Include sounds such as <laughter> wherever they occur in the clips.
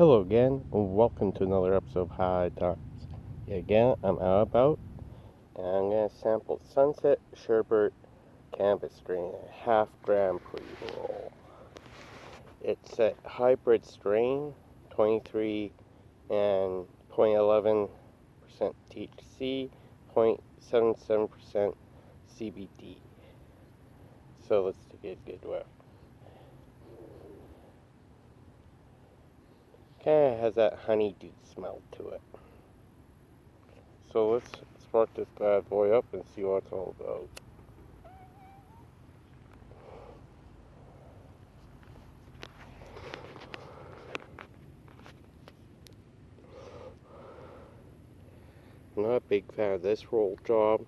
Hello again, and welcome to another episode of High Times. Again, I'm out about, and I'm gonna sample Sunset Sherbert Cannabis strain, a half gram pre roll. It's a hybrid strain, 23 and 0.11% THC, 0.77% CBD. So let's take a good whiff. Kind of has that honeydew smell to it. So let's spark this bad boy up and see what it's all about. I'm not a big fan of this roll job.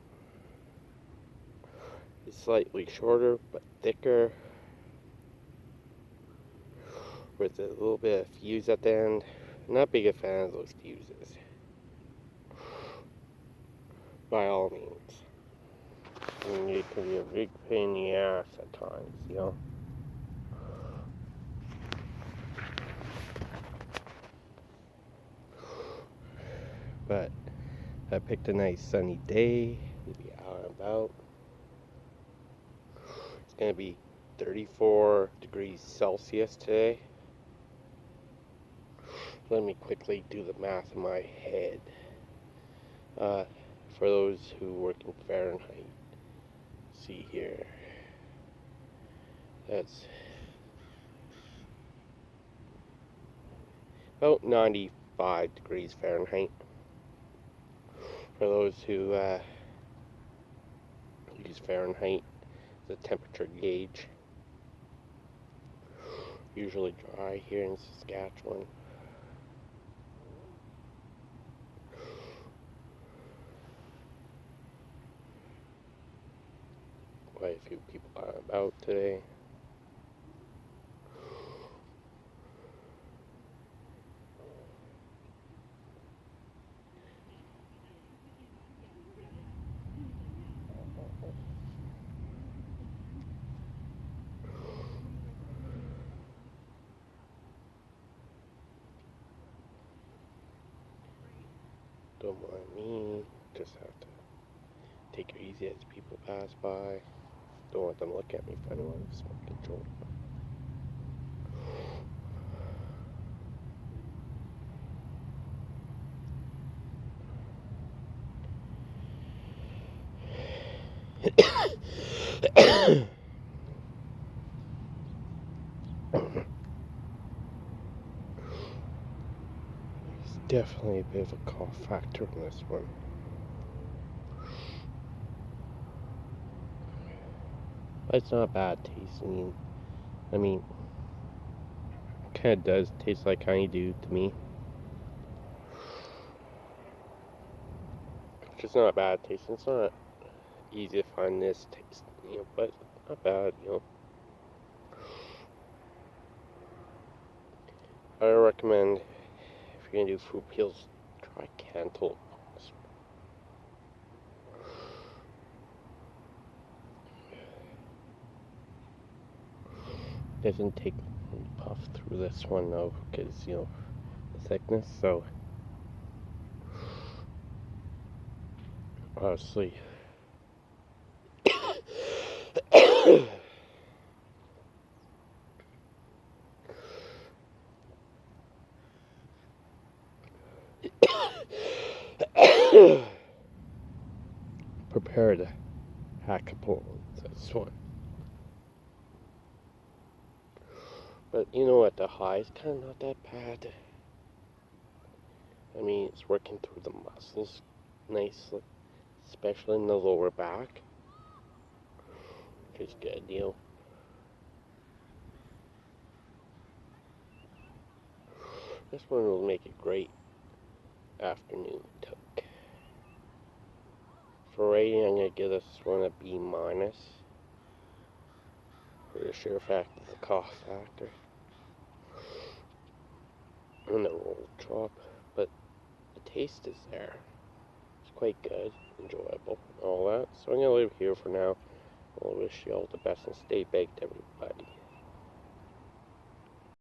It's slightly shorter but thicker with a little bit of fuse at the end. Not big a fan of those fuses. By all means. And it can be a big pain in the ass at times, you know. But I picked a nice sunny day to be out and about. It's gonna be 34 degrees Celsius today let me quickly do the math in my head. Uh, for those who work in Fahrenheit, see here. That's about 95 degrees Fahrenheit. For those who uh, use Fahrenheit, the temperature gauge. Usually dry here in Saskatchewan. Quite a few people are about today. Don't mind me, just have to take it easy as people pass by. Don't want them to look at me if I don't want smoke control. <coughs> There's definitely a bit of a cough factor in this one. It's not bad tasting. I mean, kind of does taste like honeydew to me. It's not bad tasting. It's not easy to find this taste, you know, but not bad, you know. I recommend if you're gonna do fruit peels, try Cantaloupe. Doesn't take puff through this one though because you know the thickness so. <coughs> Prepare to hack a pull this one But you know what, the high is kind of not that bad. I mean, it's working through the muscles nicely, especially in the lower back. Which is good, you know. This one will make a great afternoon toke. For rating, I'm going to give this one a B minus. For the sheer fact of the cough factor and the roll chop, but the taste is there. It's quite good, enjoyable, all that. So I'm gonna leave here for now. I'll wish you all the best and stay baked, everybody.